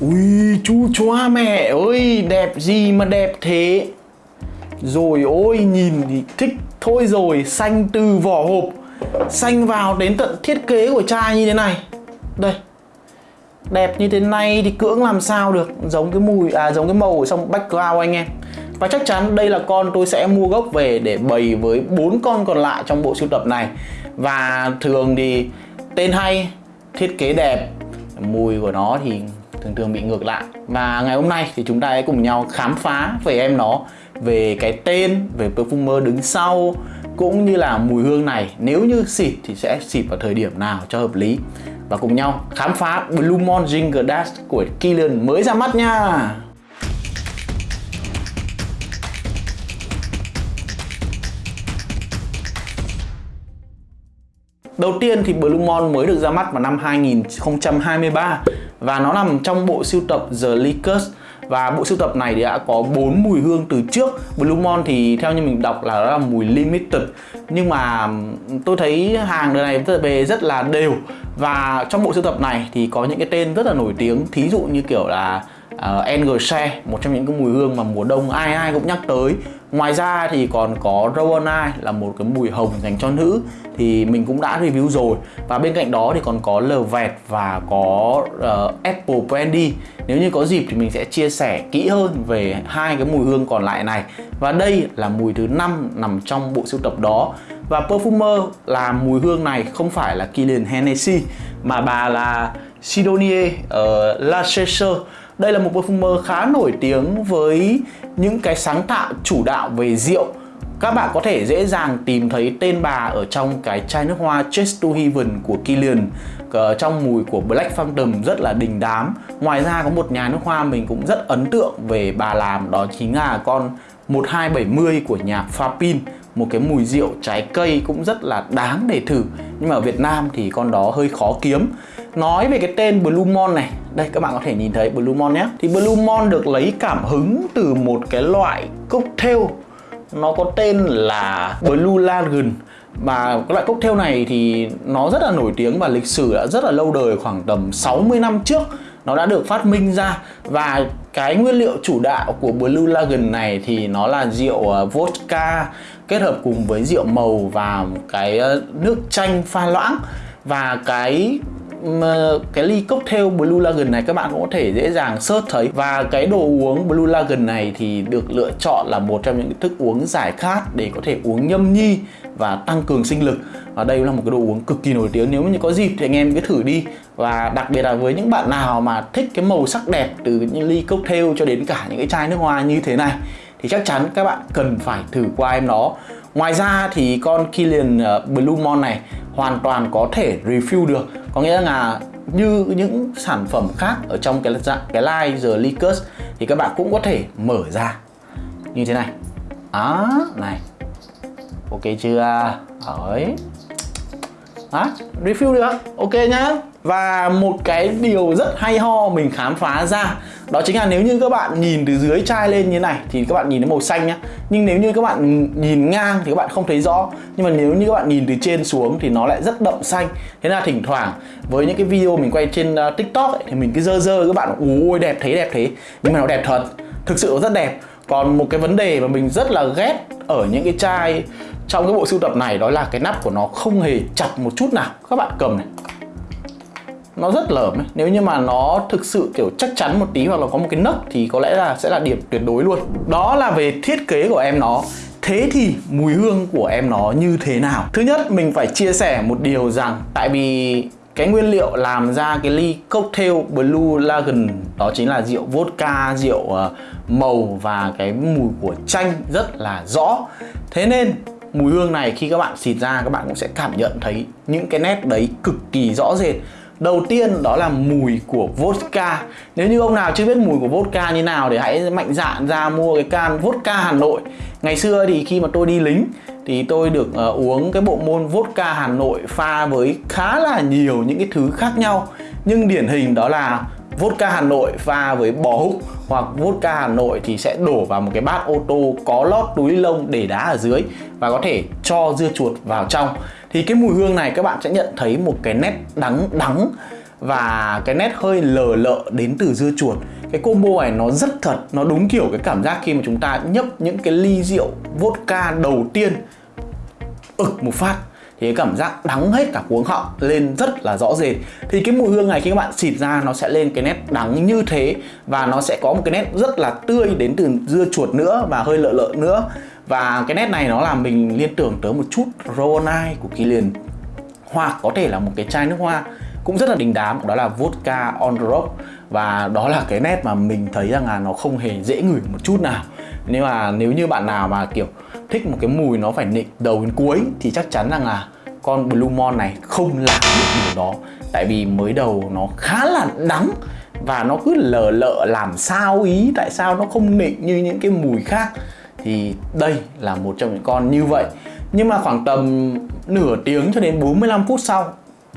Ui chú choa mẹ ơi Đẹp gì mà đẹp thế? Rồi ôi nhìn thì thích thôi rồi Xanh từ vỏ hộp Xanh vào đến tận thiết kế của chai như thế này. Đây Đẹp như thế này thì cưỡng làm sao được? Giống cái mùi à giống cái màu ở trong background anh em. Và chắc chắn đây là con tôi sẽ mua gốc về để bày với bốn con còn lại trong bộ sưu tập này. Và thường thì tên hay, thiết kế đẹp, mùi của nó thì thường thường bị ngược lại. Và ngày hôm nay thì chúng ta hãy cùng nhau khám phá về em nó Về cái tên, về perfumer đứng sau Cũng như là mùi hương này. Nếu như xịt thì sẽ xịt vào thời điểm nào cho hợp lý. Và cùng nhau khám phá Blue Moon Ginger Dash của Killian mới ra mắt nha! Đầu tiên thì Blue Moon mới được ra mắt vào năm 2023 và nó nằm trong bộ sưu tập The Lickers và bộ sưu tập này thì đã có bốn mùi hương từ trước. Blue Mon thì theo như mình đọc là nó là mùi limited. Nhưng mà tôi thấy hàng đời này về rất là đều. Và trong bộ sưu tập này thì có những cái tên rất là nổi tiếng. Thí dụ như kiểu là ờ, uh, Engelse một trong những cái mùi hương mà mùa đông ai ai cũng nhắc tới. Ngoài ra thì còn có Rowan Eye là một cái mùi hồng dành cho nữ thì mình cũng đã review rồi. Và bên cạnh đó thì còn có lờ vẹt và có uh, Apple Brandy. Nếu như có dịp thì mình sẽ chia sẻ kỹ hơn về hai cái mùi hương còn lại này. Và đây là mùi thứ năm nằm trong bộ sưu tập đó. Và perfumer là mùi hương này không phải là Kilian Hennessy mà bà là Sidonie ờ, uh, La đây là một perfumer khá nổi tiếng với những cái sáng tạo chủ đạo về rượu. Các bạn có thể dễ dàng tìm thấy tên bà ở trong cái chai nước hoa Chase to Heaven của Kilian ờ, trong mùi của Black Phantom rất là đình đám. Ngoài ra có một nhà nước hoa mình cũng rất ấn tượng về bà làm, đó chính là con 1270 của nhà Fapin. Một cái mùi rượu trái cây cũng rất là đáng để thử. Nhưng mà ở Việt Nam thì con đó hơi khó kiếm nói về cái tên Blumon này. Đây, các bạn có thể nhìn thấy Blumon nhé. Thì Blumon được lấy cảm hứng từ một cái loại cocktail. Nó có tên là Blue Lagoon. Và cái loại cocktail này thì nó rất là nổi tiếng và lịch sử đã rất là lâu đời, khoảng tầm 60 năm trước. Nó đã được phát minh ra. Và cái nguyên liệu chủ đạo của Blue Lagoon này thì nó là rượu à, vodka kết hợp cùng với rượu màu và cái à, nước chanh pha loãng. Và cái cái ly cocktail Blue Lagoon này các bạn cũng có thể dễ dàng search thấy. Và cái đồ uống Blue Lagoon này thì được lựa chọn là một trong những thức uống giải khát để có thể uống nhâm nhi và tăng cường sinh lực. Và đây là một cái đồ uống cực kỳ nổi tiếng. Nếu như có dịp thì anh em cứ thử đi. Và đặc biệt là với những bạn nào mà thích cái màu sắc đẹp từ những ly cocktail cho đến cả những cái chai nước hoa như thế này, thì chắc chắn các bạn cần phải thử qua em nó Ngoài ra thì con Kilian ờ, Blue Mon này hoàn toàn có thể refill được có nghĩa là như những sản phẩm khác ở trong cái dạng cái line The liquors thì các bạn cũng có thể mở ra như thế này. Đó này. Ok chưa? Đấy. Đó, refill được. Ok nhá. Và một cái điều rất hay ho mình khám phá ra đó chính là nếu như các bạn nhìn từ dưới chai lên như này thì các bạn nhìn thấy màu xanh nhá. Nhưng nếu như các bạn nhìn ngang thì các bạn không thấy rõ. Nhưng mà nếu như các bạn nhìn từ trên xuống thì nó lại rất đậm xanh. Thế là thỉnh thoảng với những cái video mình quay trên uh, tiktok ấy, thì mình cứ dơ dơ các bạn ôi đẹp thế đẹp thế. Nhưng mà nó đẹp thật thực sự nó rất đẹp. Còn một cái vấn đề mà mình rất là ghét ở những cái chai trong cái bộ sưu tập này đó là cái nắp của nó không hề chặt một chút nào. Các bạn cầm này nó rất lởm ấy. nếu như mà nó thực sự kiểu chắc chắn một tí hoặc là có một cái nấc thì có lẽ là sẽ là điểm tuyệt đối luôn đó là về thiết kế của em nó Thế thì mùi hương của em nó như thế nào? Thứ nhất mình phải chia sẻ một điều rằng Tại vì cái nguyên liệu làm ra cái ly cocktail Blue Lagoon Đó chính là rượu vodka, rượu ờ, màu và cái mùi của chanh rất là rõ Thế nên mùi hương này khi các bạn xịt ra các bạn cũng sẽ cảm nhận thấy những cái nét đấy cực kỳ rõ rệt Đầu tiên đó là mùi của vodka. Nếu như ông nào chưa biết mùi của vodka như nào thì hãy mạnh dạn ra mua cái can vodka Hà Nội. Ngày xưa thì khi mà tôi đi lính thì tôi được uh, uống cái bộ môn vodka Hà Nội pha với khá là nhiều những cái thứ khác nhau. Nhưng điển hình đó là vodka Hà Nội pha với bò húc hoặc vodka Hà Nội thì sẽ đổ vào một cái bát ô tô có lót túi lông để đá ở dưới và có thể cho dưa chuột vào trong thì cái mùi hương này các bạn sẽ nhận thấy một cái nét đắng đắng và cái nét hơi lờ lợ đến từ dưa chuột. Cái combo này nó rất thật, nó đúng kiểu cái cảm giác khi mà chúng ta nhấp những cái ly rượu vodka đầu tiên ực một phát. Thì cái cảm giác đắng hết cả cuống họng lên rất là rõ rệt. Thì cái mùi hương này khi các bạn xịt ra nó sẽ lên cái nét đắng như thế và nó sẽ có một cái nét rất là tươi đến từ dưa chuột nữa và hơi lợ lợ nữa và cái nét này nó làm mình liên tưởng tới một chút Ronai của Kilian hoặc có thể là một cái chai nước hoa cũng rất là đình đám, đó là vodka on the rock. Và đó là cái nét mà mình thấy rằng là nó không hề dễ ngửi một chút nào. Nhưng mà nếu như bạn nào mà, kiểu, thích một cái mùi nó phải nịnh đầu đến cuối thì chắc chắn rằng là con Blue Mon này không làm được điều đó. Tại vì mới đầu nó khá là đắng và nó cứ lờ lợ làm sao ý tại sao nó không nịnh như những cái mùi khác thì đây là một trong những con như vậy. Nhưng mà khoảng tầm nửa tiếng cho đến 45 phút sau,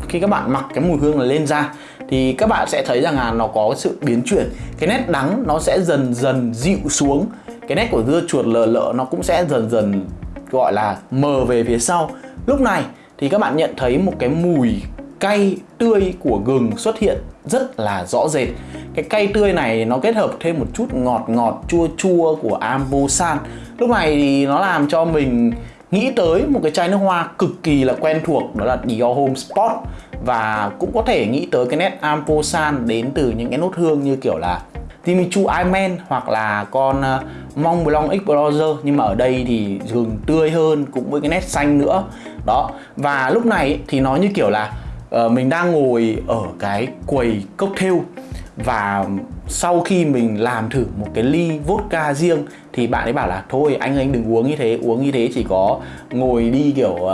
khi các bạn mặc cái mùi hương là lên da, thì các bạn sẽ thấy rằng là nó có sự biến chuyển. Cái nét đắng nó sẽ dần dần dịu xuống. Cái nét của dưa chuột lờ lợ nó cũng sẽ dần dần, gọi là, mờ về phía sau. Lúc này thì các bạn nhận thấy một cái mùi cay tươi của gừng xuất hiện rất là rõ rệt. Cái cay tươi này nó kết hợp thêm một chút ngọt ngọt chua chua của Ambosan. Lúc này thì nó làm cho mình nghĩ tới một cái chai nước hoa cực kỳ là quen thuộc, đó là Dior Home Spot. Và cũng có thể nghĩ tới cái nét Amposan đến từ những cái nốt hương như kiểu là Timichu Iman hoặc là con ờ, mong Blanc Explorer. Nhưng mà ở đây thì gừng tươi hơn cũng với cái nét xanh nữa. Đó, và lúc này thì nó như kiểu là uh, mình đang ngồi ở cái quầy cocktail và sau khi mình làm thử một cái ly vodka riêng thì bạn ấy bảo là thôi anh anh đừng uống như thế uống như thế chỉ có ngồi đi kiểu uh,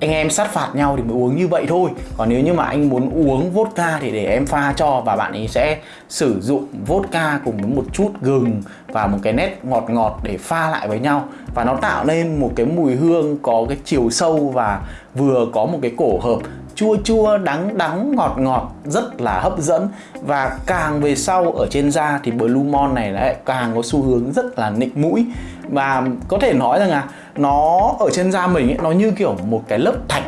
anh em sát phạt nhau thì mới uống như vậy thôi. Còn nếu như mà anh muốn uống vodka thì để em pha cho và bạn ấy sẽ sử dụng vodka cùng với một chút gừng và một cái nét ngọt ngọt để pha lại với nhau. Và nó tạo nên một cái mùi hương có cái chiều sâu và vừa có một cái cổ hợp chua chua đắng đắng ngọt ngọt rất là hấp dẫn. Và càng về sau ở trên da thì Blue Mon này lại càng có xu hướng rất là nịnh mũi. Và có thể nói rằng là nó ở trên da mình ấy, nó như kiểu một cái lớp thạch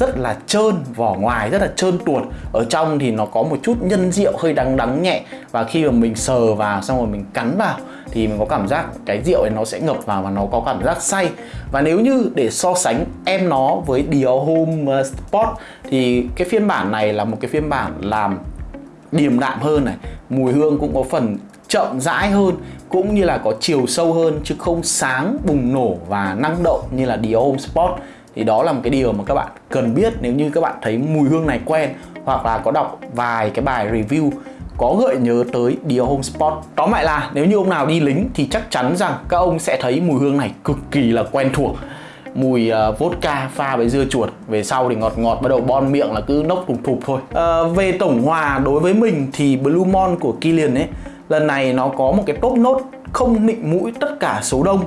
rất là trơn, vỏ ngoài rất là trơn tuột. Ở trong thì nó có một chút nhân rượu hơi đắng đắng nhẹ. Và khi mà mình sờ vào, xong rồi mình cắn vào, thì mình có cảm giác cái rượu ấy nó sẽ ngập vào và nó có cảm giác say. Và nếu như để so sánh em nó với Dior Home uh, Sport thì cái phiên bản này là một cái phiên bản làm điềm đạm hơn này, mùi hương cũng có phần chậm rãi hơn, cũng như là có chiều sâu hơn, chứ không sáng bùng nổ và năng động như là Dior Home Sport thì đó là một cái điều mà các bạn cần biết nếu như các bạn thấy mùi hương này quen hoặc là có đọc vài cái bài review có gợi nhớ tới Dior Home spot Tóm lại là nếu như ông nào đi lính thì chắc chắn rằng các ông sẽ thấy mùi hương này cực kỳ là quen thuộc. Mùi uh, vodka pha với dưa chuột Về sau thì ngọt ngọt bắt đầu bon miệng là cứ nốc thục thục thôi. Uh, Về tổng hòa đối với mình thì Blue Mon của Kilian ấy Lần này nó có một cái top nốt không nịnh mũi tất cả số đông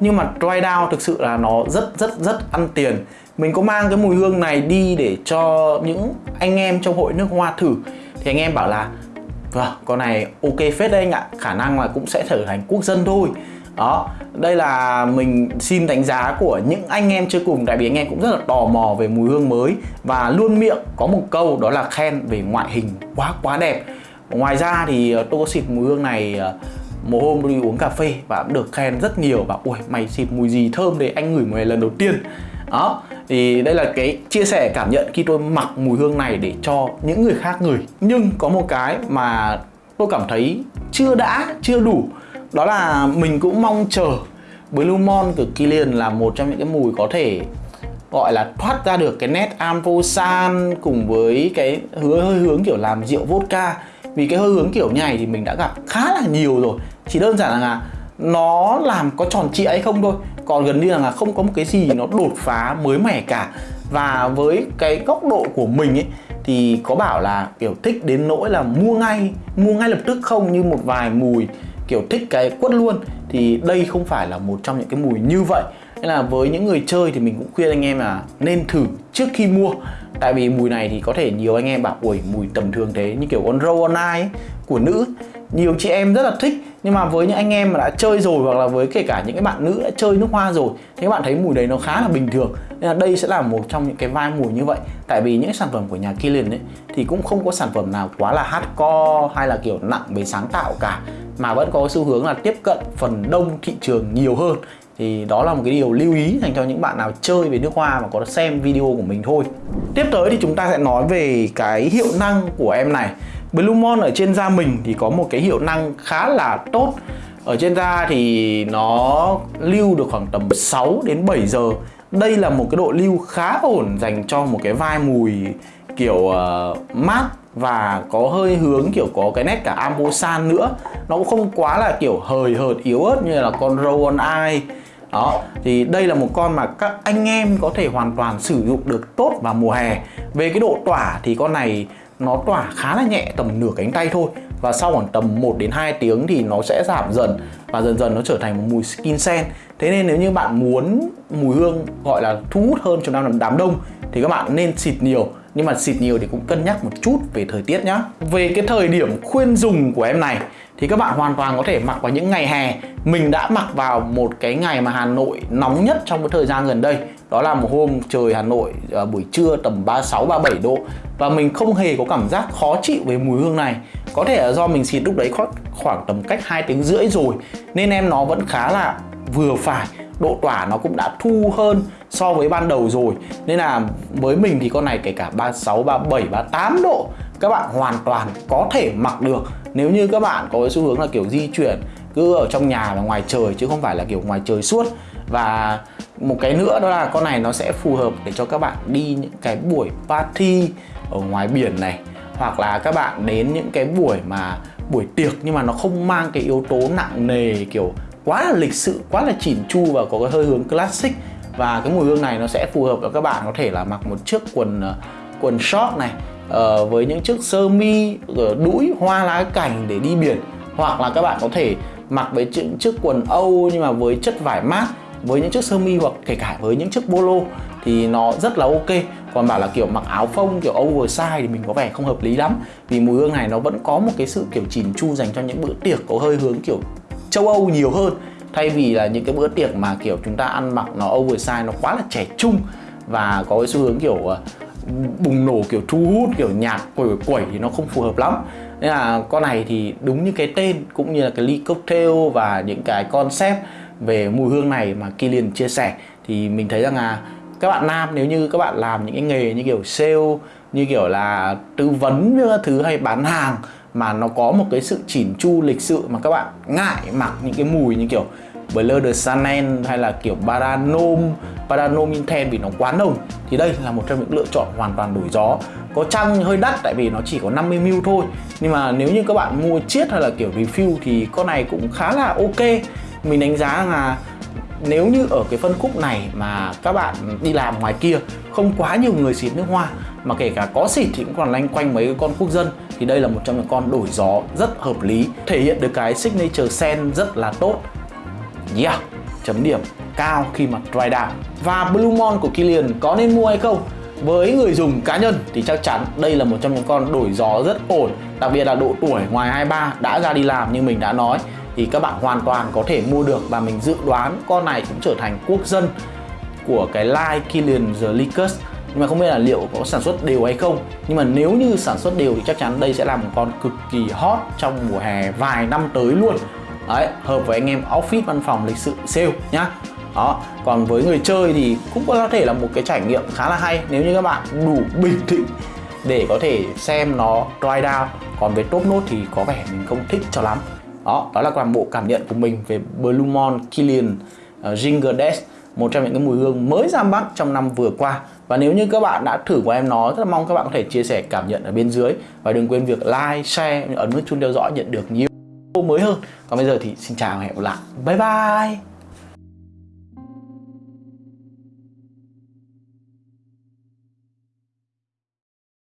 nhưng mà dry down thực sự là nó rất rất rất ăn tiền. Mình có mang cái mùi hương này đi để cho những anh em trong hội nước hoa thử. Thì anh em bảo là vâng con này ok phết đấy anh ạ. Khả năng là cũng sẽ trở thành quốc dân thôi. Đó, đây là mình xin đánh giá của những anh em chơi cùng. Tại vì anh em cũng rất là tò mò về mùi hương mới. Và luôn miệng có một câu đó là khen về ngoại hình quá quá đẹp. Ngoài ra thì ờ, tôi có xịt mùi hương này ờ, một hôm đi uống cà phê và cũng được khen rất nhiều và ui mày xịt mùi gì thơm đấy anh ngửi mùi lần đầu tiên. Đó, thì đây là cái chia sẻ cảm nhận khi tôi mặc mùi hương này để cho những người khác ngửi. Nhưng có một cái mà tôi cảm thấy chưa đã, chưa đủ. Đó là mình cũng mong chờ Blue Mon của Kilian là một trong những cái mùi có thể gọi là thoát ra được cái nét amphosan cùng với cái hứa, hơi hướng kiểu làm rượu vodka. Vì cái hơi hướng kiểu này thì mình đã gặp khá là nhiều rồi chỉ đơn giản là nó làm có tròn trịa hay không thôi. Còn gần như là không có một cái gì nó đột phá mới mẻ cả. Và với cái góc độ của mình ấy, thì có bảo là, kiểu, thích đến nỗi là mua ngay mua ngay lập tức không như một vài mùi, kiểu, thích cái quất luôn. Thì đây không phải là một trong những cái mùi như vậy. Nên là với những người chơi thì mình cũng khuyên anh em là nên thử trước khi mua. Tại vì mùi này thì có thể nhiều anh em bảo, ui, mùi tầm thường thế. Như kiểu con roll on của nữ. Nhiều chị em rất là thích nhưng mà với những anh em mà đã chơi rồi hoặc là với kể cả những cái bạn nữ đã chơi nước hoa rồi, thì các bạn thấy mùi đấy nó khá là bình thường. Nên là đây sẽ là một trong những cái vai mùi như vậy. Tại vì những sản phẩm của nhà Kilian ấy, thì cũng không có sản phẩm nào quá là hardcore hay là kiểu nặng về sáng tạo cả, mà vẫn có xu hướng là tiếp cận phần đông thị trường nhiều hơn. Thì đó là một cái điều lưu ý dành cho những bạn nào chơi về nước hoa và có xem video của mình thôi. Tiếp tới thì chúng ta sẽ nói về cái hiệu năng của em này. Blue ở trên da mình thì có một cái hiệu năng khá là tốt. Ở trên da thì nó lưu được khoảng tầm 6 đến 7 giờ. Đây là một cái độ lưu khá ổn dành cho một cái vai mùi kiểu ờ, uh, mát và có hơi hướng kiểu có cái nét cả ambosan nữa. Nó cũng không quá là kiểu hời hợt yếu ớt như là con rowan eye. Đó thì đây là một con mà các anh em có thể hoàn toàn sử dụng được tốt vào mùa hè. Về cái độ tỏa thì con này nó tỏa khá là nhẹ, tầm nửa cánh tay thôi. Và sau khoảng tầm 1 đến 2 tiếng thì nó sẽ giảm dần và dần dần nó trở thành một mùi skin sen. Thế nên nếu như bạn muốn mùi hương gọi là thu hút hơn trong đám đám đông thì các bạn nên xịt nhiều. Nhưng mà xịt nhiều thì cũng cân nhắc một chút về thời tiết nhá. Về cái thời điểm khuyên dùng của em này thì các bạn hoàn toàn có thể mặc vào những ngày hè. Mình đã mặc vào một cái ngày mà Hà Nội nóng nhất trong cái thời gian gần đây. Đó là một hôm trời Hà Nội à, buổi trưa tầm 36 37 độ. Và mình không hề có cảm giác khó chịu với mùi hương này. Có thể là do mình xịt lúc đấy khoảng tầm cách 2 tiếng rưỡi rồi. Nên em nó vẫn khá là vừa phải. Độ tỏa nó cũng đã thu hơn so với ban đầu rồi. Nên là với mình thì con này kể cả 36, 37, 38 độ các bạn hoàn toàn có thể mặc được nếu như các bạn có cái xu hướng là kiểu di chuyển cứ ở trong nhà và ngoài trời, chứ không phải là kiểu ngoài trời suốt. Và một cái nữa đó là con này nó sẽ phù hợp để cho các bạn đi những cái buổi party ở ngoài biển này, hoặc là các bạn đến những cái buổi mà buổi tiệc nhưng mà nó không mang cái yếu tố nặng nề, kiểu quá là lịch sự, quá là chỉn chu và có cái hơi hướng classic. Và cái mùi hương này nó sẽ phù hợp cho các bạn có thể là mặc một chiếc quần ờ, quần short này uh, với những chiếc sơ mi ờ, đũi hoa lá cảnh để đi biển. Hoặc là các bạn có thể mặc với những chiếc quần âu nhưng mà với chất vải mát với những chiếc sơ mi hoặc kể cả với những chiếc bolo thì nó rất là ok. Còn bảo là kiểu mặc áo phông kiểu oversize thì mình có vẻ không hợp lý lắm. Vì mùi hương này nó vẫn có một cái sự kiểu chỉn chu dành cho những bữa tiệc có hơi hướng kiểu châu Âu nhiều hơn. Thay vì là những cái bữa tiệc mà kiểu chúng ta ăn mặc nó oversize nó quá là trẻ trung và có cái xu hướng kiểu ờ, bùng nổ kiểu thu hút, kiểu nhạc quẩy quẩy thì nó không phù hợp lắm. Nên là con này thì đúng như cái tên cũng như là cái ly cocktail và những cái concept về mùi hương này mà Kilian chia sẻ, thì mình thấy rằng là các bạn nam nếu như các bạn làm những cái nghề như kiểu sale, như kiểu là tư vấn các thứ hay bán hàng mà nó có một cái sự chỉn chu lịch sự mà các bạn ngại mặc những cái mùi như kiểu Blur de Chanel hay là kiểu Paranom Paranom Intense vì nó quá nồng, thì đây là một trong những lựa chọn hoàn toàn đổi gió. Có chăng hơi đắt tại vì nó chỉ có 50ml thôi, nhưng mà nếu như các bạn mua chiết hay là kiểu refill thì con này cũng khá là ok. Mình đánh giá là nếu như ở cái phân khúc này mà các bạn đi làm ngoài kia, không quá nhiều người xịt nước hoa, mà kể cả có xịt thì cũng còn lanh quanh mấy con quốc dân, thì đây là một trong những con đổi gió rất hợp lý, thể hiện được cái signature scent rất là tốt yeah. Chấm điểm cao khi mà dry down. Và Blue Mon của Kilian có nên mua hay không? Với người dùng cá nhân thì chắc chắn đây là một trong những con đổi gió rất ổn, đặc biệt là độ tuổi ngoài 23 đã ra đi làm như mình đã nói, thì các bạn hoàn toàn có thể mua được và mình dự đoán con này cũng trở thành quốc dân của cái line Killian The nhưng mà không biết là liệu có sản xuất đều hay không. Nhưng mà nếu như sản xuất đều thì chắc chắn đây sẽ là một con cực kỳ hot trong mùa hè vài năm tới luôn đấy hợp với anh em office văn phòng lịch sự sale nhá. Đó còn với người chơi thì cũng có thể là một cái trải nghiệm khá là hay nếu như các bạn đủ bình tĩnh để có thể xem nó dry down. Còn với top note thì có vẻ mình không thích cho lắm. Đó đó là toàn bộ cảm nhận của mình về Blue Mon Killian uh, Ginger Dash một trong những cái mùi hương mới ra mắt trong năm vừa qua. Và nếu như các bạn đã thử của em nó rất là mong các bạn có thể chia sẻ cảm nhận ở bên dưới. Và đừng quên việc like, share, ấn nút chuông theo dõi nhận được nhiều mới hơn. Còn bây giờ thì xin chào và hẹn gặp lại. Bye bye.